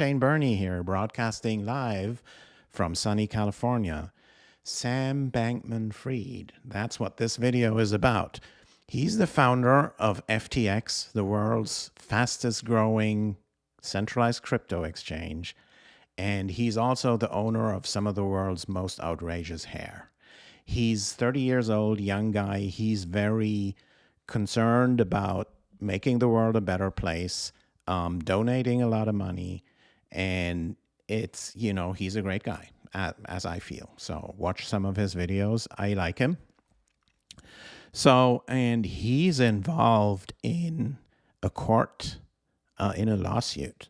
Shane Burney here, broadcasting live from sunny California. Sam Bankman Fried, that's what this video is about. He's the founder of FTX, the world's fastest growing centralized crypto exchange, and he's also the owner of some of the world's most outrageous hair. He's 30 years old, young guy. He's very concerned about making the world a better place, um, donating a lot of money, and it's you know he's a great guy as I feel. So watch some of his videos. I like him. So and he's involved in a court uh, in a lawsuit.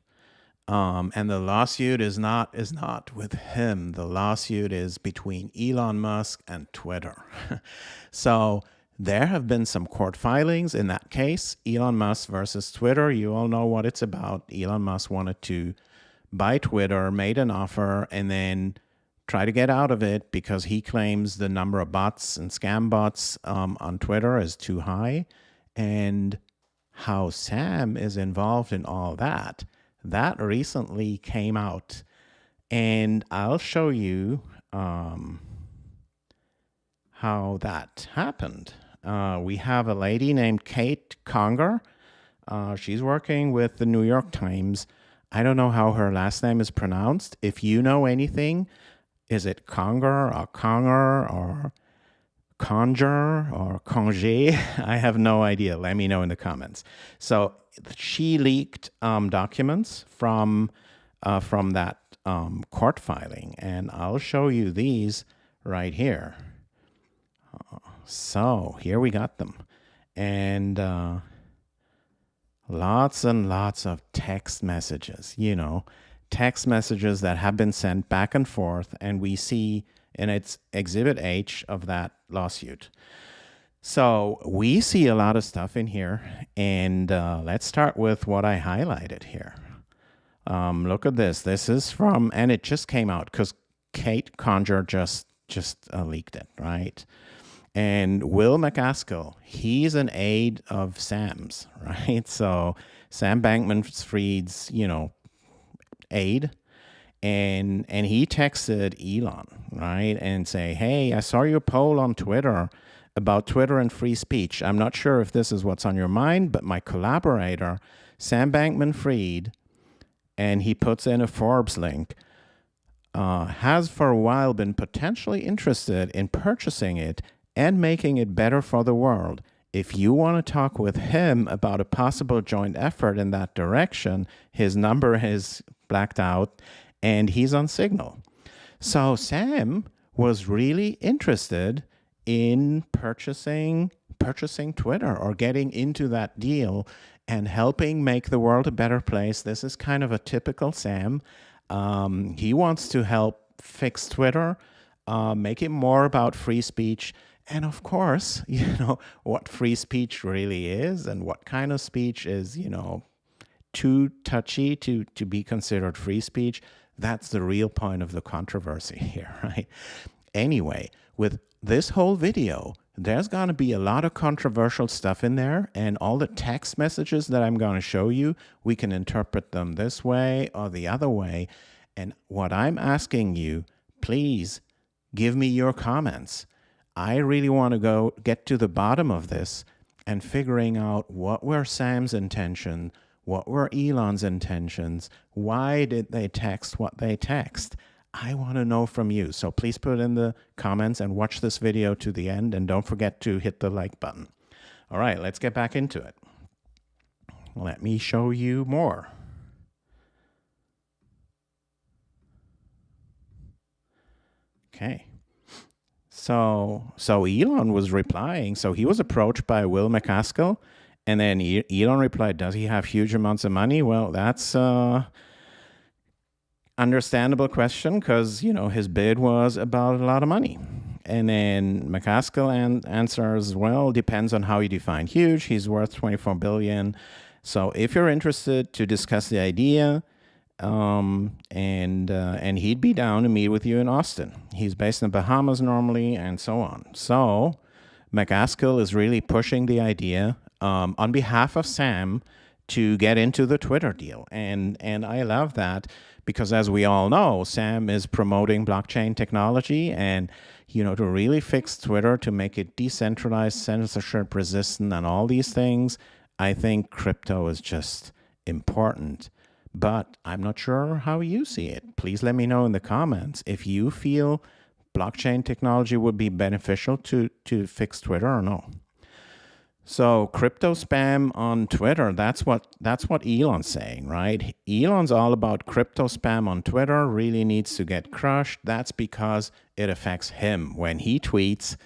Um, and the lawsuit is not is not with him. The lawsuit is between Elon Musk and Twitter. so there have been some court filings in that case. Elon Musk versus Twitter. You all know what it's about. Elon Musk wanted to by Twitter, made an offer, and then try to get out of it because he claims the number of bots and scam bots um, on Twitter is too high. And how Sam is involved in all that, that recently came out. And I'll show you um, how that happened. Uh, we have a lady named Kate Conger. Uh, she's working with the New York Times I don't know how her last name is pronounced. If you know anything, is it Conger or Conger or Conjure or Conge? I have no idea. Let me know in the comments. So she leaked um, documents from uh, from that um, court filing, and I'll show you these right here. Uh, so here we got them, and uh, lots and lots of text messages, you know, text messages that have been sent back and forth, and we see in its exhibit H of that lawsuit. So we see a lot of stuff in here, and uh, let's start with what I highlighted here. Um, look at this. This is from, and it just came out because Kate Conger just just uh, leaked it, right? And Will MacAskill, he's an aide of Sam's, right? So Sam Bankman Fried's, you know, aide. And and he texted Elon, right? And say, hey, I saw your poll on Twitter about Twitter and free speech. I'm not sure if this is what's on your mind, but my collaborator, Sam Bankman Fried, and he puts in a Forbes link, uh, has for a while been potentially interested in purchasing it and making it better for the world. If you want to talk with him about a possible joint effort in that direction, his number is blacked out and he's on Signal. So Sam was really interested in purchasing purchasing Twitter or getting into that deal and helping make the world a better place. This is kind of a typical Sam. Um, he wants to help fix Twitter, uh, make it more about free speech, and of course, you know, what free speech really is and what kind of speech is, you know, too touchy to, to be considered free speech. That's the real point of the controversy here, right? Anyway, with this whole video, there's going to be a lot of controversial stuff in there and all the text messages that I'm going to show you, we can interpret them this way or the other way. And what I'm asking you, please give me your comments. I really want to go get to the bottom of this and figuring out what were Sam's intention, what were Elon's intentions, why did they text what they text. I want to know from you. So please put in the comments and watch this video to the end and don't forget to hit the like button. All right, let's get back into it. Let me show you more. Okay. So so Elon was replying. So he was approached by Will MacAskill, and then Elon replied, "Does he have huge amounts of money?" Well, that's a understandable question because you know his bid was about a lot of money. And then MacAskill an answers, "Well, depends on how you define huge. He's worth 24 billion. So if you're interested to discuss the idea." Um, and uh, and he'd be down to meet with you in Austin. He's based in the Bahamas normally, and so on. So MacAskill is really pushing the idea um, on behalf of Sam to get into the Twitter deal. And and I love that because as we all know, Sam is promoting blockchain technology and you know to really fix Twitter to make it decentralized, censorship resistant and all these things. I think crypto is just important. But I'm not sure how you see it. Please let me know in the comments if you feel blockchain technology would be beneficial to to fix Twitter or no. So crypto spam on Twitter, that's what that's what Elon's saying, right? Elon's all about crypto spam on Twitter, really needs to get crushed. That's because it affects him. When he tweets,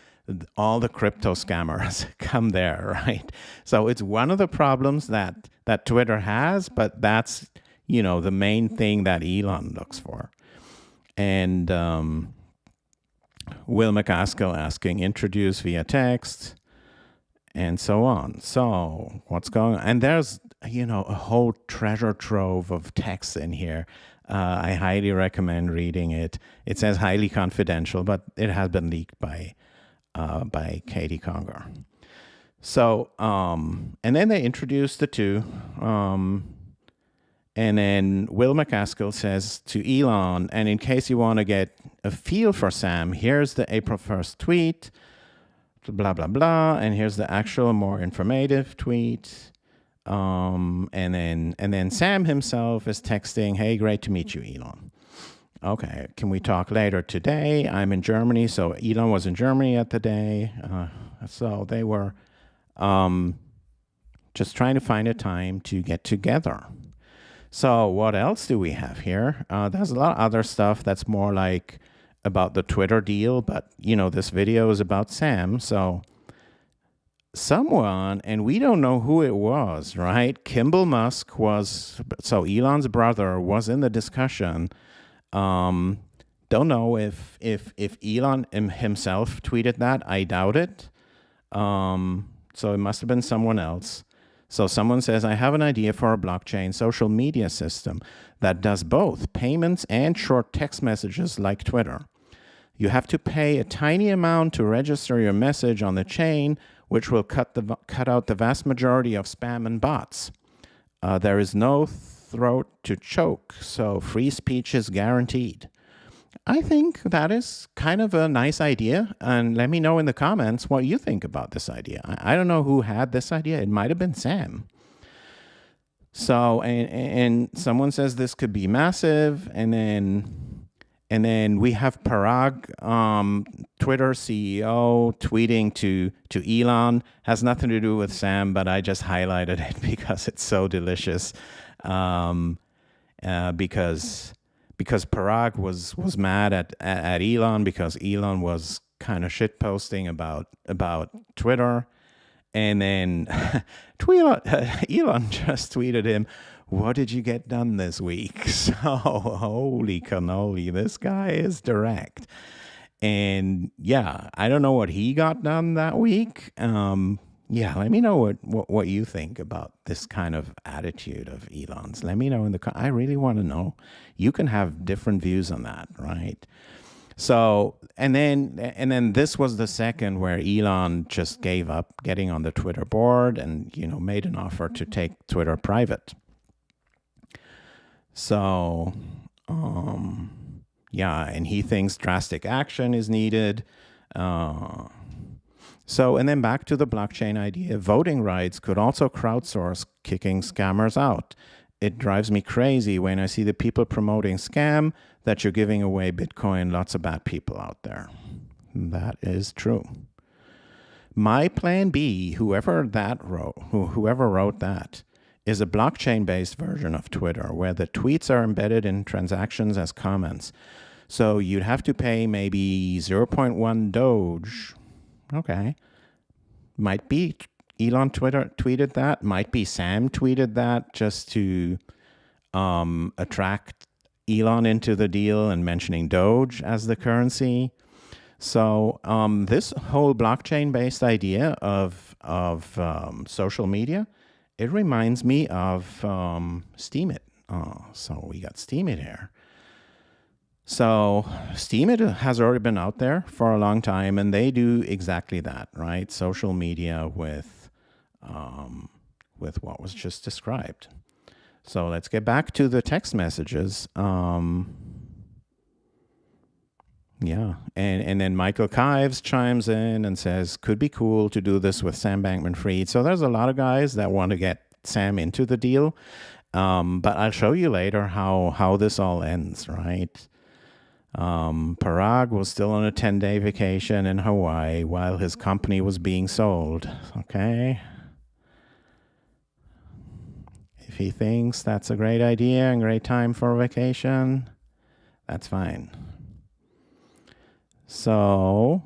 all the crypto scammers come there, right? So it's one of the problems that that Twitter has, but that's, you know, the main thing that Elon looks for. And um, Will MacAskill asking, introduce via text and so on. So what's going on? And there's, you know, a whole treasure trove of texts in here. Uh, I highly recommend reading it. It says highly confidential, but it has been leaked by uh, by Katie Conger. So, um, and then they introduced the two. Um, and then Will MacAskill says to Elon, and in case you want to get a feel for Sam, here's the April 1st tweet blah, blah, blah. And here's the actual more informative tweet. Um, and then and then Sam himself is texting, hey, great to meet you, Elon. Okay, can we talk later today? I'm in Germany, so Elon was in Germany at the day. Uh, so they were um, just trying to find a time to get together. So what else do we have here? Uh, there's a lot of other stuff that's more like about the Twitter deal, but you know, this video is about Sam. So someone, and we don't know who it was, right? Kimball Musk was, so Elon's brother was in the discussion. Um, don't know if, if, if Elon himself tweeted that. I doubt it. Um, so it must have been someone else. So someone says, I have an idea for a blockchain social media system that does both payments and short text messages like Twitter. You have to pay a tiny amount to register your message on the chain, which will cut, the, cut out the vast majority of spam and bots. Uh, there is no throat to choke, so free speech is guaranteed. I think that is kind of a nice idea. And let me know in the comments what you think about this idea. I, don't know who had this idea. It might have been Sam. So, and, and someone says this could be massive. And then and then we have Parag, um, Twitter CEO, tweeting to to Elon. Has nothing to do with Sam, but I just highlighted it because it's so delicious. Um, uh, because because Parag was was mad at, at Elon because Elon was kind of shit posting about about Twitter, and then Elon just tweeted him, what did you get done this week? So, holy cannoli, this guy is direct. And yeah, I don't know what he got done that week. Um, yeah, let me know what, what, what you think about this kind of attitude of Elon's. Let me know in the I really want to know. You can have different views on that, right? So, and then and then this was the second where Elon just gave up getting on the Twitter board and you know made an offer to take Twitter private. So, um, yeah, and he thinks drastic action is needed. Uh, so, and then back to the blockchain idea, voting rights could also crowdsource kicking scammers out. It drives me crazy when I see the people promoting scam that you're giving away Bitcoin, lots of bad people out there. That is true. My plan B, whoever that wrote, whoever wrote that, is a blockchain-based version of Twitter where the tweets are embedded in transactions as comments. So you'd have to pay maybe 0.1 Doge. Okay. Might be Elon Twitter tweeted that. Might be Sam tweeted that just to um, attract Elon into the deal and mentioning Doge as the currency. So um, this whole blockchain-based idea of, of um, social media it reminds me of um, Steemit. Oh, so we got Steemit here. So Steemit has already been out there for a long time, and they do exactly that, right? Social media with um, with what was just described. So let's get back to the text messages. Um, yeah, and and then Michael Kives chimes in and says, "Could be cool to do this with Sam Bankman-Fried." So there's a lot of guys that want to get Sam into the deal, um, but I'll show you later how how this all ends. Right? Um, Parag was still on a 10-day vacation in Hawaii while his company was being sold. Okay. If he thinks that's a great idea and great time for a vacation, that's fine. So,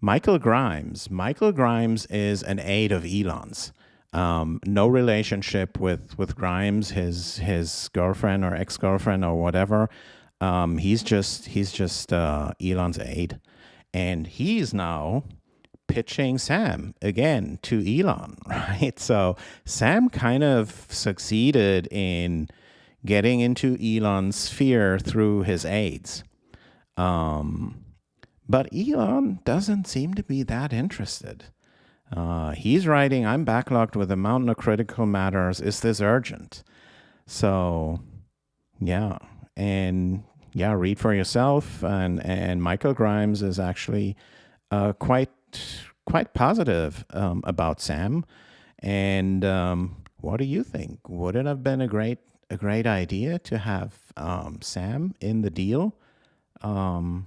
Michael Grimes. Michael Grimes is an aide of Elon's. Um, no relationship with with Grimes, his his girlfriend or ex girlfriend or whatever. Um, he's just he's just uh, Elon's aide, and he's now pitching Sam again to Elon, right? So Sam kind of succeeded in getting into Elon's sphere through his aides. Um, but Elon doesn't seem to be that interested. Uh, he's writing, I'm backlogged with a mountain of critical matters. Is this urgent? So, yeah. And yeah, read for yourself. And, and Michael Grimes is actually uh, quite quite positive um, about Sam. And um, what do you think? Would it have been a great a great idea to have um, Sam in the deal? Um,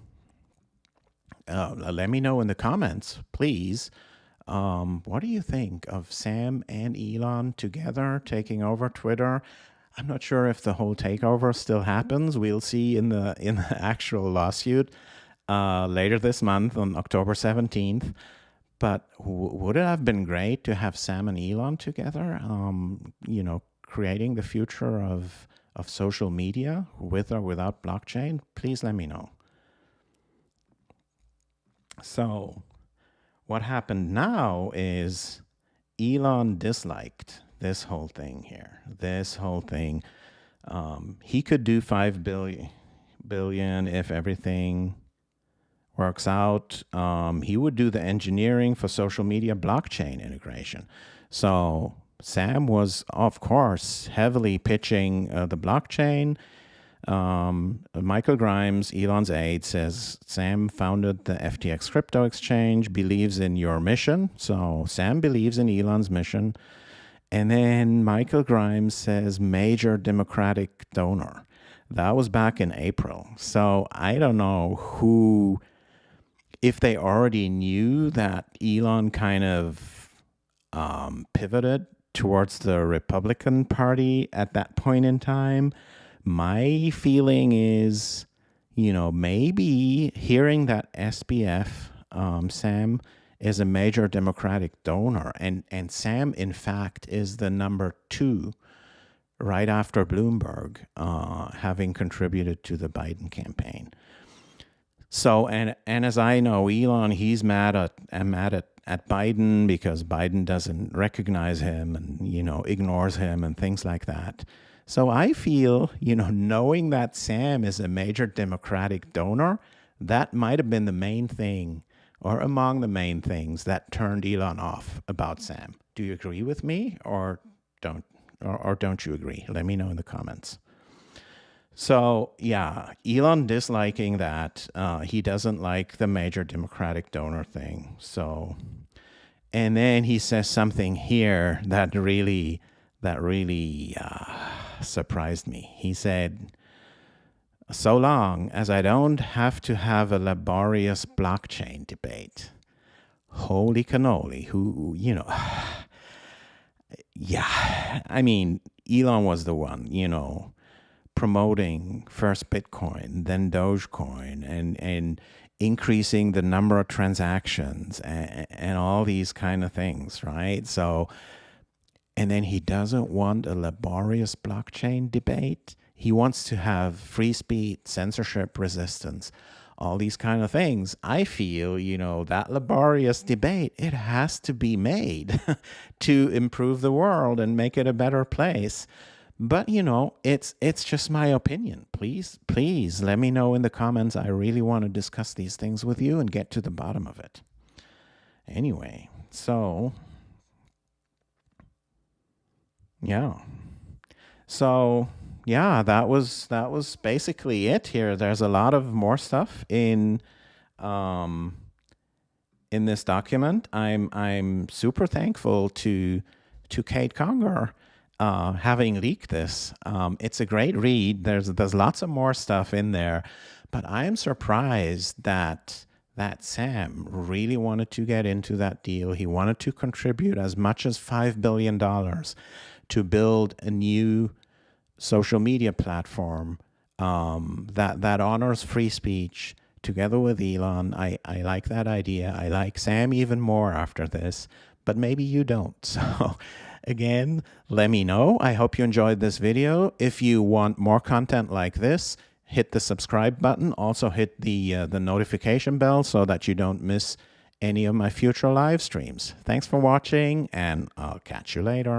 uh, let me know in the comments, please. Um, what do you think of Sam and Elon together taking over Twitter? I'm not sure if the whole takeover still happens. We'll see in the in the actual lawsuit uh, later this month on October 17th. But would it have been great to have Sam and Elon together? Um, you know, creating the future of of social media with or without blockchain? Please let me know. So, what happened now is Elon disliked this whole thing here. This whole thing. Um, he could do five billion billion if everything works out. Um, he would do the engineering for social media blockchain integration. So Sam was, of course, heavily pitching uh, the blockchain. Um, Michael Grimes, Elon's aide, says Sam founded the FTX crypto exchange, believes in your mission. So Sam believes in Elon's mission. And then Michael Grimes says major Democratic donor. That was back in April. So I don't know who if they already knew that Elon kind of um, pivoted towards the Republican Party at that point in time, my feeling is, you know, maybe hearing that SBF, um, Sam, is a major Democratic donor, and and Sam, in fact, is the number two, right after Bloomberg, uh, having contributed to the Biden campaign. So and and as I know, Elon, he's mad at mad at, at Biden because Biden doesn't recognize him and you know ignores him and things like that. So I feel, you know, knowing that Sam is a major Democratic donor, that might have been the main thing or among the main things that turned Elon off about Sam. Do you agree with me or don't or, or don't you agree? Let me know in the comments. So yeah, Elon disliking that. Uh, he doesn't like the major Democratic donor thing. So, and then he says something here that really, that really uh, surprised me. He said, "So long as I don't have to have a laborious blockchain debate." Holy cannoli! Who you know? yeah, I mean, Elon was the one. You know promoting first Bitcoin, then Dogecoin, and and increasing the number of transactions and, and all these kind of things, right? So, and then he doesn't want a laborious blockchain debate. He wants to have free speech, censorship resistance, all these kind of things. I feel, you know, that laborious debate, it has to be made to improve the world and make it a better place. But you know, it's it's just my opinion. Please, please let me know in the comments. I really want to discuss these things with you and get to the bottom of it. Anyway, so Yeah. So yeah, that was that was basically it here. There's a lot of more stuff in um in this document. I'm I'm super thankful to to Kate Conger uh, having leaked this. Um, it's a great read. There's there's lots of more stuff in there, but I am surprised that that Sam really wanted to get into that deal. He wanted to contribute as much as five billion dollars to build a new social media platform um, that that honors free speech together with Elon. I, I like that idea. I like Sam even more after this, but maybe you don't. So again, let me know. I hope you enjoyed this video. If you want more content like this, hit the subscribe button. Also hit the, uh, the notification bell so that you don't miss any of my future live streams. Thanks for watching and I'll catch you later.